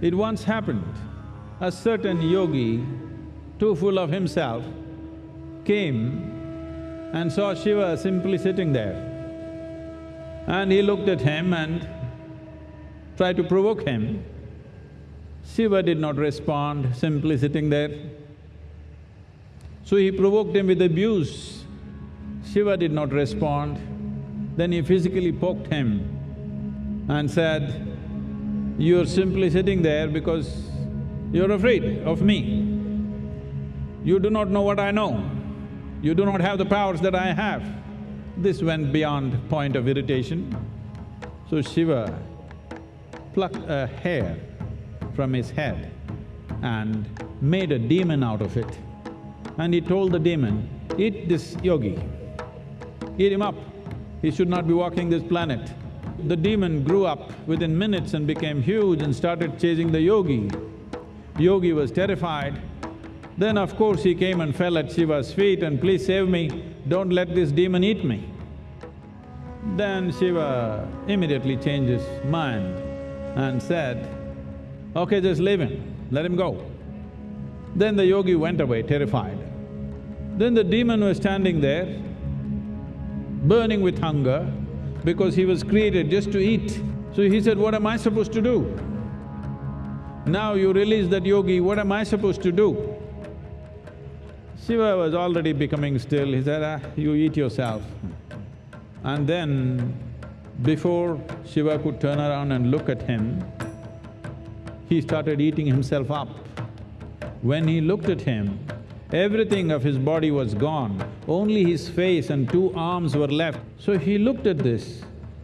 It once happened, a certain yogi, too full of himself, came and saw Shiva simply sitting there. And he looked at him and tried to provoke him. Shiva did not respond, simply sitting there. So he provoked him with abuse. Shiva did not respond. Then he physically poked him and said, you're simply sitting there because you're afraid of me. You do not know what I know. You do not have the powers that I have. This went beyond point of irritation. So Shiva plucked a hair from his head and made a demon out of it. And he told the demon, eat this yogi, eat him up, he should not be walking this planet. The demon grew up within minutes and became huge and started chasing the yogi. Yogi was terrified. Then of course he came and fell at Shiva's feet and, please save me, don't let this demon eat me. Then Shiva immediately changed his mind and said, okay, just leave him, let him go. Then the yogi went away terrified. Then the demon was standing there, burning with hunger, because he was created just to eat. So he said, what am I supposed to do? Now you release that yogi, what am I supposed to do? Shiva was already becoming still, he said, ah, you eat yourself. And then, before Shiva could turn around and look at him, he started eating himself up. When he looked at him, Everything of his body was gone, only his face and two arms were left. So he looked at this,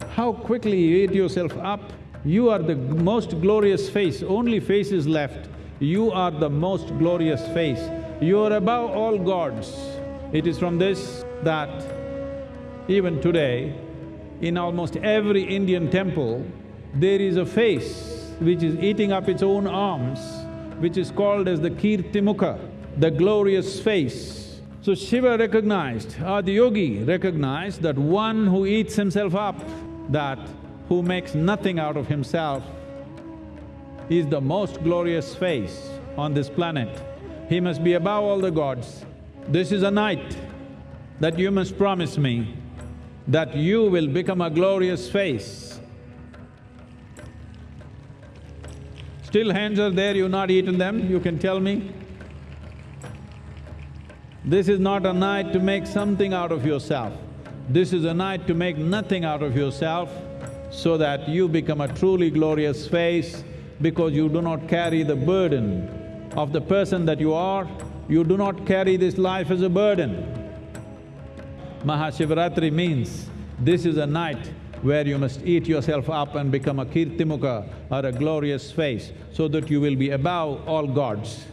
how quickly you ate yourself up. You are the most glorious face, only face is left. You are the most glorious face. You are above all gods. It is from this that even today, in almost every Indian temple, there is a face which is eating up its own arms, which is called as the Kirtimukha the glorious face. So Shiva recognized, Adiyogi recognized that one who eats himself up, that who makes nothing out of himself, is the most glorious face on this planet. He must be above all the gods. This is a night that you must promise me that you will become a glorious face. Still hands are there, you've not eaten them, you can tell me? This is not a night to make something out of yourself. This is a night to make nothing out of yourself so that you become a truly glorious face because you do not carry the burden of the person that you are, you do not carry this life as a burden. Mahashivaratri means this is a night where you must eat yourself up and become a kirtimukha or a glorious face so that you will be above all gods.